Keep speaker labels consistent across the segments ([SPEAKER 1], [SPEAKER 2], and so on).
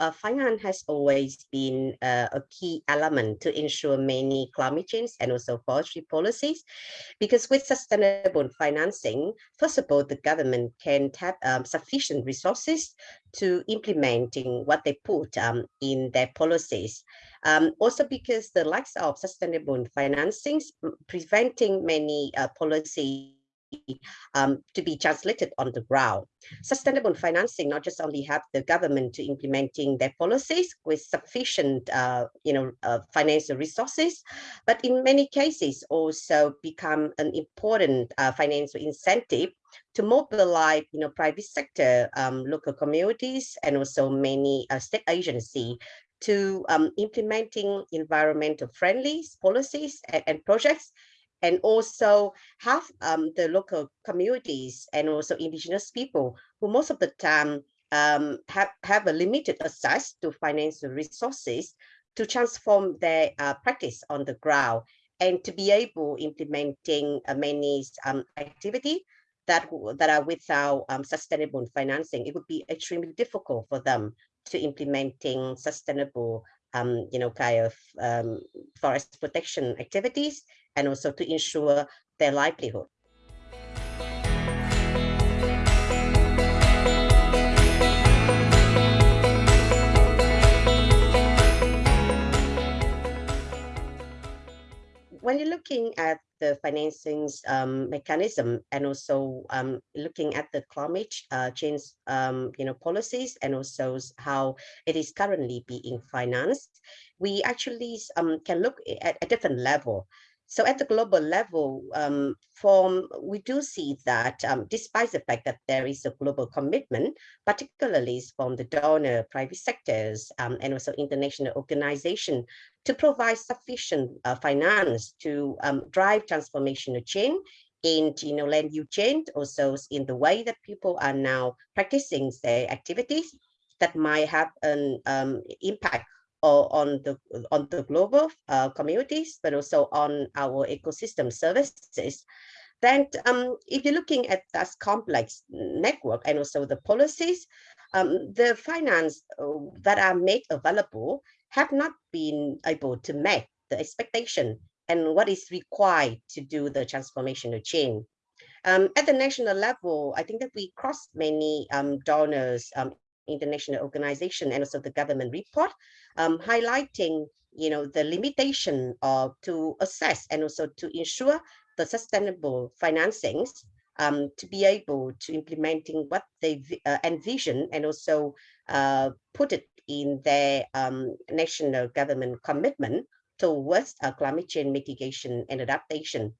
[SPEAKER 1] uh, finance has always been uh, a key element to ensure many climate change and also forestry policies, because with sustainable financing, first of all, the government can have um, sufficient resources to implementing what they put um, in their policies. Um, also because the likes of sustainable financing preventing many uh, policies um, to be translated on the ground. Sustainable financing not just only help the government to implementing their policies with sufficient, uh, you know, uh, financial resources, but in many cases also become an important uh, financial incentive to mobilize, you know, private sector, um, local communities, and also many uh, state agency to um, implementing environmental friendly policies and, and projects and also have um, the local communities and also indigenous people who most of the time um, have, have a limited access to financial resources to transform their uh, practice on the ground and to be able implementing uh, many um, activity that, that are without um, sustainable financing. It would be extremely difficult for them to implementing sustainable um, you know, kind of um, forest protection activities and also to ensure their livelihood. At the financing um, mechanism and also um, looking at the climate uh, change um, you know, policies and also how it is currently being financed, we actually um, can look at a different level. So at the global level, um, from, we do see that um, despite the fact that there is a global commitment, particularly from the donor, private sectors, um, and also international organizations to provide sufficient uh, finance to um, drive transformational change in you know, land use change, also in the way that people are now practicing their activities that might have an um, impact on the on the global uh, communities, but also on our ecosystem services. Then um, if you're looking at that complex network and also the policies, um, the finance uh, that are made available have not been able to meet the expectation and what is required to do the transformational change. Um, at the national level, I think that we crossed many um, donors um, international organization and also the government report um, highlighting you know the limitation of to assess and also to ensure the sustainable financings um, to be able to implementing what they uh, envision and also uh, put it in their um, national government commitment towards uh, climate change mitigation and adaptation.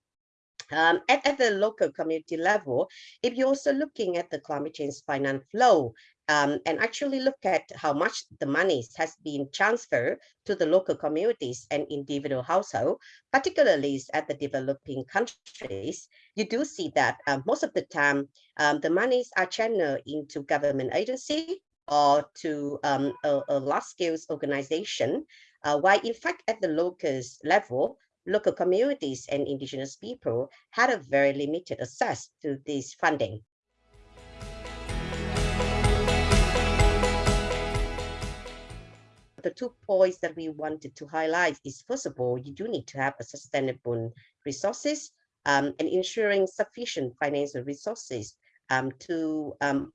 [SPEAKER 1] Um, at, at the local community level, if you're also looking at the climate change finance flow, um, and actually look at how much the money has been transferred to the local communities and individual household, particularly at the developing countries, you do see that uh, most of the time um, the monies are channeled into government agency or to um, a, a large-scale organization, uh, while in fact at the local level, local communities and indigenous people had a very limited access to this funding. The two points that we wanted to highlight is first of all, you do need to have a sustainable resources um, and ensuring sufficient financial resources um, to, um,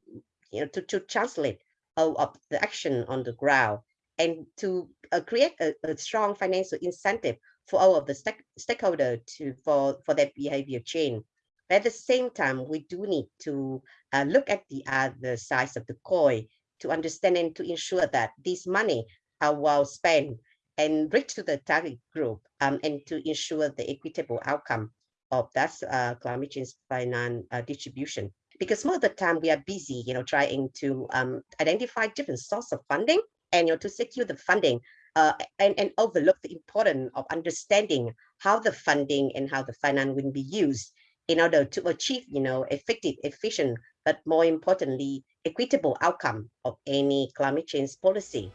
[SPEAKER 1] you know, to, to translate all of the action on the ground and to uh, create a, a, strong financial incentive for all of the stake, stakeholder to for, for their behavior change. But at the same time, we do need to uh, look at the other sides of the coin to understand and to ensure that this money well spent and reach to the target group um, and to ensure the equitable outcome of that uh, climate change finance uh, distribution. Because most of the time we are busy, you know, trying to um, identify different sources of funding and, you know, to secure the funding uh, and, and overlook the importance of understanding how the funding and how the finance will be used in order to achieve, you know, effective, efficient, but more importantly, equitable outcome of any climate change policy.